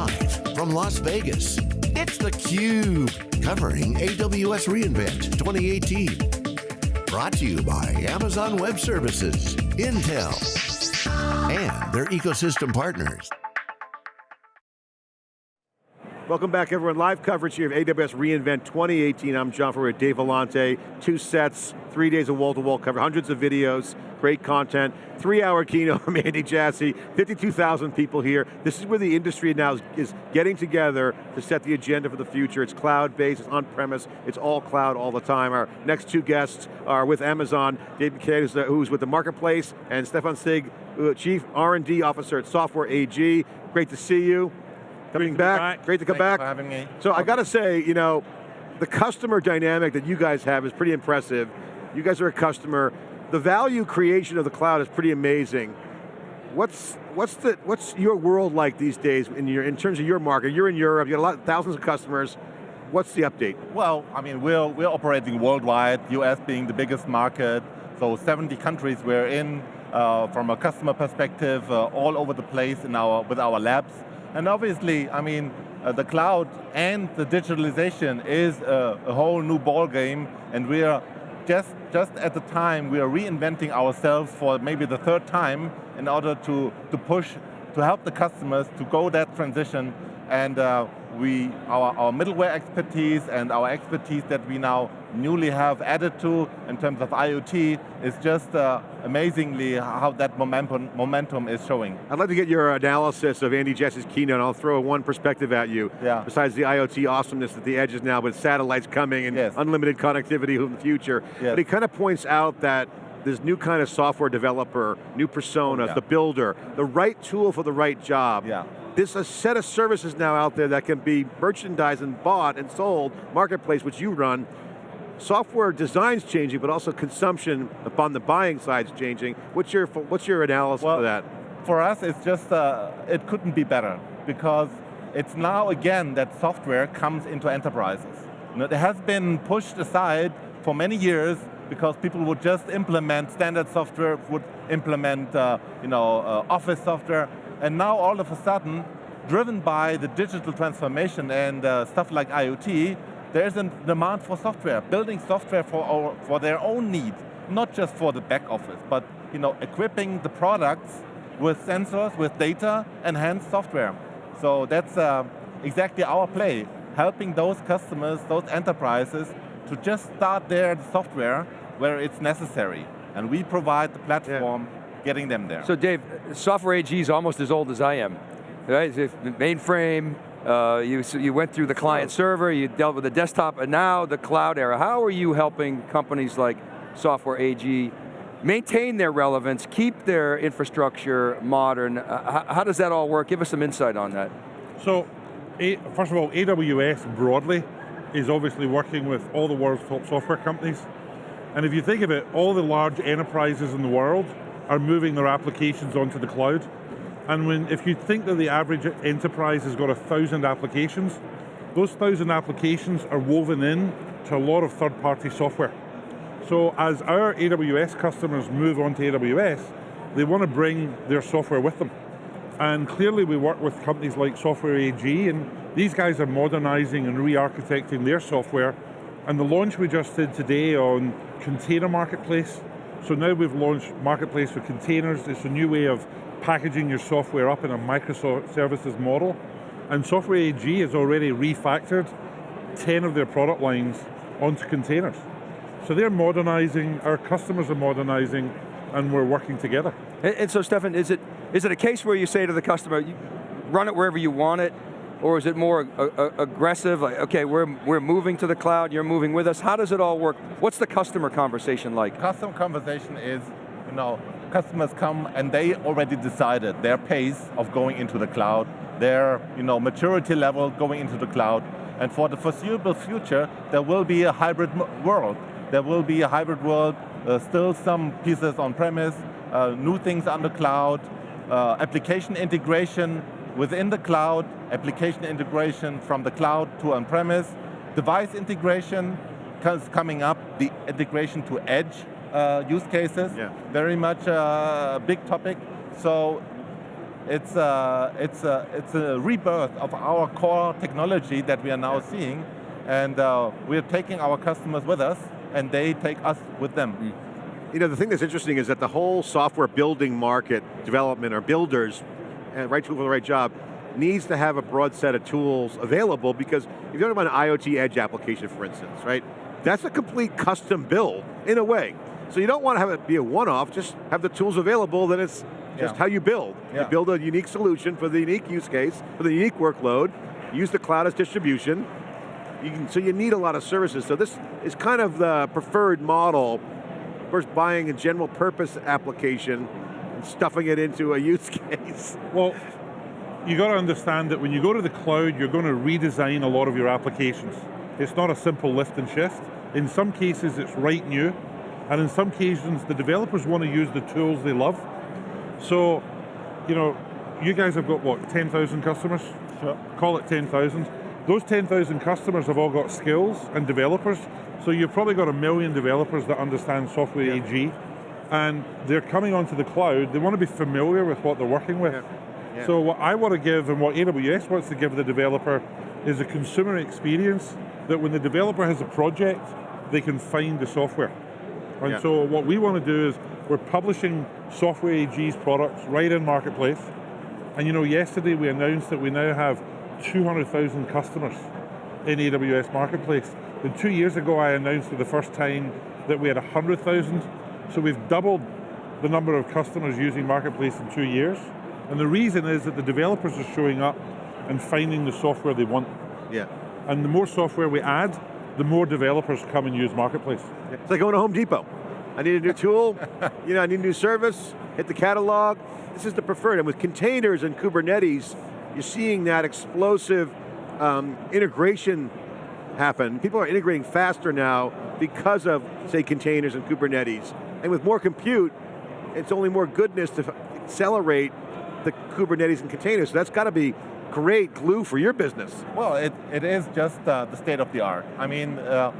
Live from Las Vegas, it's theCUBE, covering AWS reInvent 2018. Brought to you by Amazon Web Services, Intel, and their ecosystem partners. Welcome back everyone, live coverage here of AWS reInvent 2018. I'm John Furrier, Dave Vellante, two sets, three days of wall-to-wall -wall coverage, hundreds of videos, great content, three hour keynote from Andy Jassy, 52,000 people here. This is where the industry now is, is, getting together to set the agenda for the future. It's cloud-based, it's on-premise, it's all cloud all the time. Our next two guests are with Amazon, Dave McCann, who's, who's with the Marketplace, and Stefan Sigg, uh, Chief R&D Officer at Software AG. Great to see you. Coming back. great to come Thanks back. having me. So I got to say, you know, the customer dynamic that you guys have is pretty impressive. You guys are a customer. The value creation of the cloud is pretty amazing. What's what's the what's your world like these days in your in terms of your market? You're in Europe. You got a lot, thousands of customers. What's the update? Well, I mean, we're we're operating worldwide. US being the biggest market. So 70 countries we're in. Uh, from a customer perspective, uh, all over the place in our with our labs. And obviously, I mean, uh, the cloud and the digitalization is a, a whole new ball game, and we are just, just at the time we are reinventing ourselves for maybe the third time in order to, to push, to help the customers to go that transition. And uh, we, our, our middleware expertise and our expertise that we now newly have added to in terms of IoT is just uh, amazingly how that momentum, momentum is showing. I'd like to get your analysis of Andy Jassy's keynote. I'll throw one perspective at you. Yeah. Besides the IoT awesomeness at the edges now, with satellites coming and yes. unlimited connectivity in the future. Yes. But he kind of points out that this new kind of software developer, new persona, yeah. the builder, the right tool for the right job. Yeah there's a set of services now out there that can be merchandised and bought and sold, marketplace which you run, software design's changing, but also consumption upon the buying side's changing. What's your, what's your analysis well, of that? For us, it's just, uh, it couldn't be better, because it's now again that software comes into enterprises. It has been pushed aside for many years because people would just implement standard software, would implement uh, you know, uh, office software, and now all of a sudden, driven by the digital transformation and uh, stuff like IoT, there's a demand for software, building software for, our, for their own needs, not just for the back office, but you know, equipping the products with sensors, with data, enhanced software. So that's uh, exactly our play, helping those customers, those enterprises, to just start their software where it's necessary. And we provide the platform yeah getting them there. So Dave, Software AG is almost as old as I am. Right? Mainframe, uh, you, you went through the client server, you dealt with the desktop, and now the cloud era. How are you helping companies like Software AG maintain their relevance, keep their infrastructure modern? Uh, how, how, does that all work? Give us some insight on that. So, a, first of all, AWS broadly is obviously working with all the world's top software companies. And if you think of it, all the large enterprises in the world are moving their applications onto the cloud. And when, if you think that the average enterprise has got a thousand applications, those thousand applications are woven in to a lot of third-party software. So as our AWS customers move onto AWS, they want to bring their software with them. And clearly we work with companies like Software AG, and these guys are modernizing and re-architecting their software. And the launch we just did today on Container Marketplace so now we've launched Marketplace for Containers. It's a new way of packaging your software up in a microservices model. And Software AG has already refactored 10 of their product lines onto containers. So they're modernizing, our customers are modernizing, and we're working together. And, and so Stefan, is it, is it a case where you say to the customer, run it wherever you want it, or is it more aggressive, like, okay, we're, we're moving to the cloud, you're moving with us, how does it all work? What's the customer conversation like? Customer conversation is, you know, customers come and they already decided their pace of going into the cloud, their you know, maturity level going into the cloud, and for the foreseeable future, there will be a hybrid world. There will be a hybrid world, uh, still some pieces on premise, uh, new things on the cloud, uh, application integration within the cloud, application integration from the cloud to on-premise, device integration is coming up, the integration to edge uh, use cases, yeah. very much uh, a big topic. So it's a, it's a, it's a rebirth of our core technology that we are now seeing, and uh, we're taking our customers with us, and they take us with them. You know, the thing that's interesting is that the whole software building market, development, or builders, and right tool for the right job, needs to have a broad set of tools available because if you're talking about an IoT edge application, for instance, right? That's a complete custom build, in a way. So you don't want to have it be a one-off, just have the tools available, then it's just Yeah. how you build. Yeah. You build a unique solution for the unique use case, for the unique workload, use the cloud as distribution, you can, so you need a lot of services. So this is kind of the preferred model versus buying a general purpose application and stuffing it into a use case. Well, you got to understand that when you go to the cloud, you're going to redesign a lot of your applications. It's not a simple lift and shift. In some cases, it's right new, and in some cases, the developers want to use the tools they love. So, you know, you guys have got what, 10,000 customers? Sure. Call it 10,000. Those 10,000 customers have all got skills and developers, so you've probably got a million developers that understand software Yeah. AG, and they're coming onto the cloud, they want to be familiar with what they're working with. Yeah. Yeah. So what I want to give and what AWS wants to give the developer is a consumer experience that when the developer has a project, they can find the software. And Yeah. so what we want to do is we're publishing Software AG's products right in Marketplace. And you know, yesterday we announced that we now have 200,000 customers in AWS Marketplace. And two years ago I announced for the first time that we had 100,000. So we've doubled the number of customers using Marketplace in two years. And the reason is that the developers are showing up and finding the software they want. Yeah. And the more software we add, the more developers come and use Marketplace. It's like going to Home Depot. I need a new tool, you know, I need a new service, hit the catalog. This is the preferred, and with containers and Kubernetes, you're seeing that explosive um, integration happen. People are integrating faster now because of, say, containers and Kubernetes. And with more compute, it's only more goodness to accelerate the Kubernetes and containers. So that's got to be great glue for your business. Well, it, it is just uh, the state of the art. I mean, uh,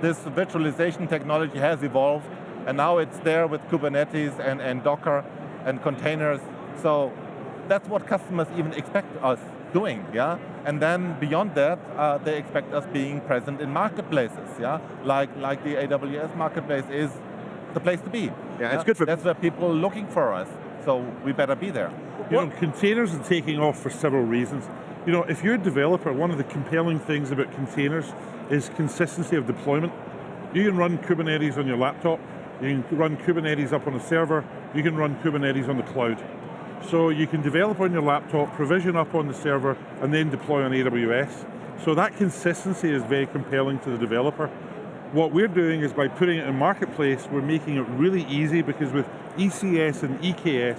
this virtualization technology has evolved, and now it's there with Kubernetes and, and Docker and containers. So that's what customers even expect us doing, yeah? And then beyond that, uh, they expect us being present in marketplaces, yeah? Like, like the AWS marketplace is the place to be. Yeah, it's good for- That's where people are looking for us, so we better be there. You know, containers are taking off for several reasons. You know, if you're a developer, one of the compelling things about containers is consistency of deployment. You can run Kubernetes on your laptop, you can run Kubernetes up on a server, you can run Kubernetes on the cloud. So you can develop on your laptop, provision up on the server, and then deploy on AWS. So that consistency is very compelling to the developer. What we're doing is by putting it in Marketplace, we're making it really easy because with ECS and EKS,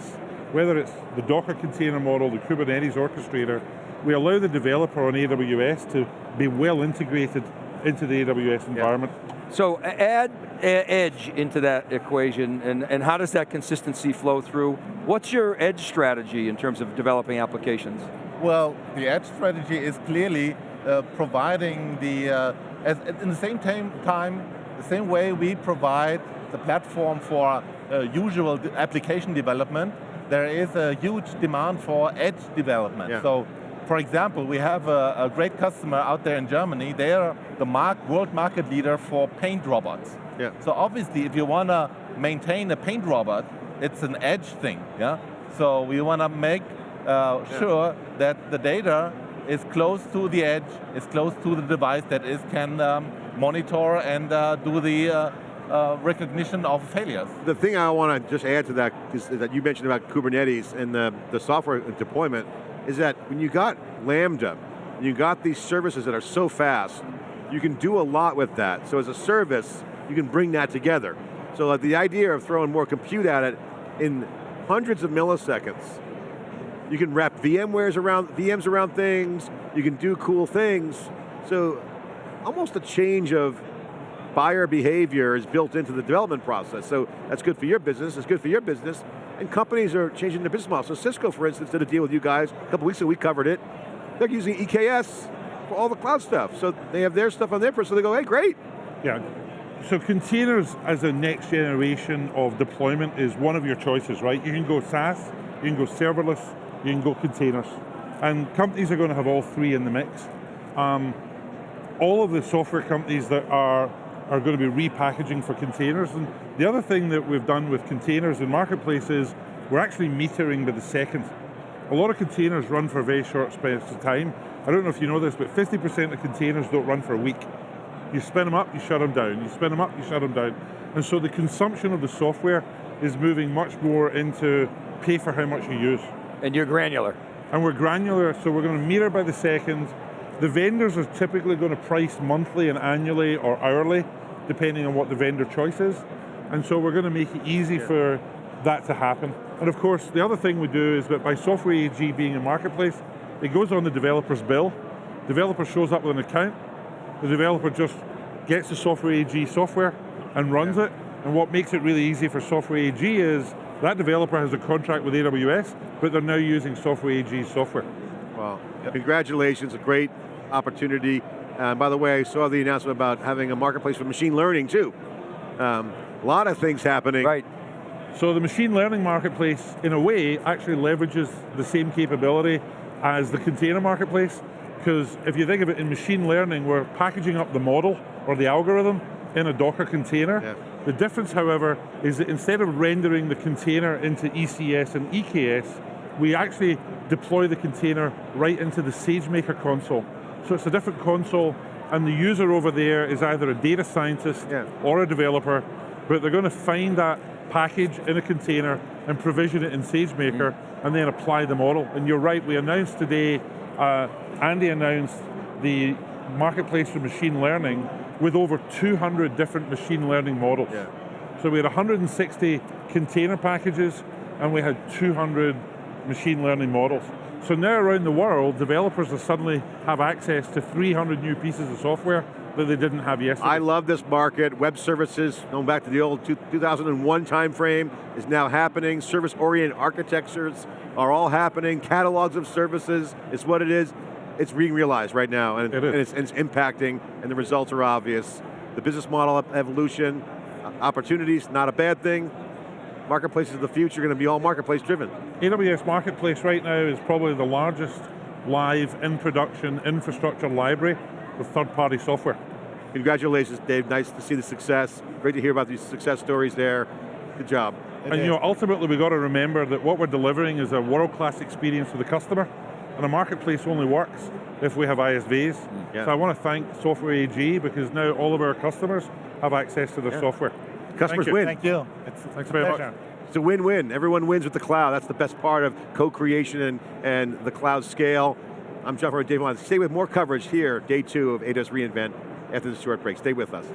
whether it's the Docker container model, the Kubernetes orchestrator, we allow the developer on AWS to be well integrated into the AWS environment. So add edge into that equation, and, and how does that consistency flow through? What's your edge strategy in terms of developing applications? Well, the edge strategy is clearly uh, providing the, uh, as, in the same time, time, the same way we provide the platform for uh, usual application development, there is a huge demand for edge development. Yeah. So, for example, we have a, a great customer out there in Germany. They are the mark, world market leader for paint robots. Yeah. So obviously, if you want to maintain a paint robot, it's an edge thing, yeah? So we want to make uh, sure that the data is close to the edge, is close to the device that is can um, monitor and uh, do the uh, uh, recognition of failures. The thing I want to just add to that is that you mentioned about Kubernetes and the, the software deployment is that when you got Lambda, you got these services that are so fast, you can do a lot with that. So as a service, you can bring that together. So the idea of throwing more compute at it in hundreds of milliseconds, you can wrap VMwares around, VMs around things, you can do cool things. So almost a change of buyer behavior is built into the development process. So that's good for your business, it's good for your business, and companies are changing their business model. So Cisco, for instance, did a deal with you guys, a couple weeks ago we covered it. They're using EKS for all the cloud stuff. So they have their stuff on their so they go, hey, great. Yeah. So containers as a next generation of deployment is one of your choices, right? You can go SaaS, you can go serverless, you can go containers. And companies are going to have all three in the mix. Um, all of the software companies that are, are going to be repackaging for containers. And the other thing that we've done with containers in Marketplace is we're actually metering by the second. A lot of containers run for a very short space of time. I don't know if you know this, but 50% of containers don't run for a week. You spin them up, you shut them down. You spin them up, you shut them down. And so the consumption of the software is moving much more into pay for how much you use. And you're granular. And we're granular, so we're going to meter by the second. The vendors are typically going to price monthly and annually or hourly, depending on what the vendor choice is. And so we're going to make it easy for that to happen. And of course, the other thing we do is that by Software AG being a marketplace, it goes on the developer's bill. Developer shows up with an account. The developer just gets the Software AG software and runs yeah. it. And what makes it really easy for Software AG is that developer has a contract with AWS, but they're now using Software AG software. Wow, yep. congratulations, a great opportunity. And by the way, I saw the announcement about having a marketplace for machine learning too. Um, a lot of things happening. Right. So the machine learning marketplace, in a way, actually leverages the same capability as the container marketplace, because if you think of it in machine learning, we're packaging up the model or the algorithm in a Docker container. Yeah. The difference, however, is that instead of rendering the container into ECS and EKS, we actually deploy the container right into the SageMaker console. So it's a different console, and the user over there is either a data scientist yeah. or a developer, but they're going to find that package in a container and provision it in SageMaker mm. and then apply the model. And you're right, we announced today, uh, Andy announced the marketplace for machine learning with over 200 different machine learning models. Yeah. So we had 160 container packages and we had 200 machine learning models. So now around the world, developers will suddenly have access to 300 new pieces of software that they didn't have yesterday. I love this market. Web services, going back to the old 2001 timeframe, is now happening. Service-oriented architectures are all happening. Catalogs of services is what it is. It's being realized right now, and, it and, it's, and it's impacting, and the results are obvious. The business model evolution, uh, opportunities, not a bad thing. Marketplaces of the future are going to be all marketplace driven. AWS Marketplace right now is probably the largest live in production infrastructure library with third-party software. Congratulations, Dave. Nice to see the success. Great to hear about these success stories there. Good job. And, and you know, ultimately we've got to remember that what we're delivering is a world-class experience for the customer, and a marketplace only works if we have ISVs. Yeah. So I want to thank Software AG because now all of our customers have access to their yeah. software. Customers thank win. Thank you. It's, Thanks very pleasure. much. It's a win-win. Everyone wins with the cloud. That's the best part of co-creation and, and the cloud scale. I'm John Furrier, Dave Vellante. Stay with more coverage here, day two of AWS reInvent after this short break. Stay with us.